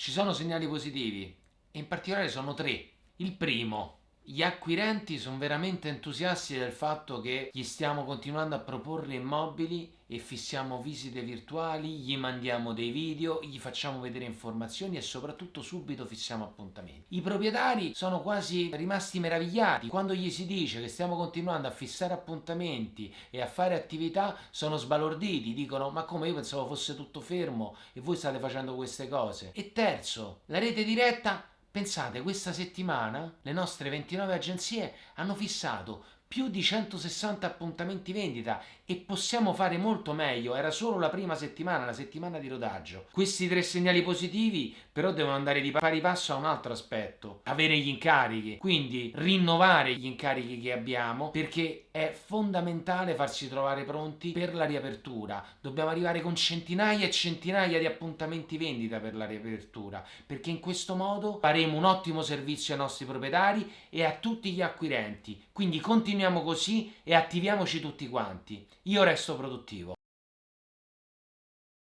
Ci sono segnali positivi e in particolare sono tre. Il primo, gli acquirenti sono veramente entusiasti del fatto che gli stiamo continuando a proporre immobili e fissiamo visite virtuali, gli mandiamo dei video, gli facciamo vedere informazioni e soprattutto subito fissiamo appuntamenti. I proprietari sono quasi rimasti meravigliati quando gli si dice che stiamo continuando a fissare appuntamenti e a fare attività sono sbalorditi, dicono ma come io pensavo fosse tutto fermo e voi state facendo queste cose. E terzo, la rete diretta Pensate, questa settimana le nostre 29 agenzie hanno fissato più di 160 appuntamenti vendita e possiamo fare molto meglio, era solo la prima settimana, la settimana di rodaggio. Questi tre segnali positivi però devono andare di pari passo a un altro aspetto, avere gli incarichi, quindi rinnovare gli incarichi che abbiamo perché è fondamentale farsi trovare pronti per la riapertura. Dobbiamo arrivare con centinaia e centinaia di appuntamenti vendita per la riapertura perché in questo modo faremo un ottimo servizio ai nostri proprietari e a tutti gli acquirenti. Quindi continuiamo continuiamo così e attiviamoci tutti quanti. Io resto produttivo.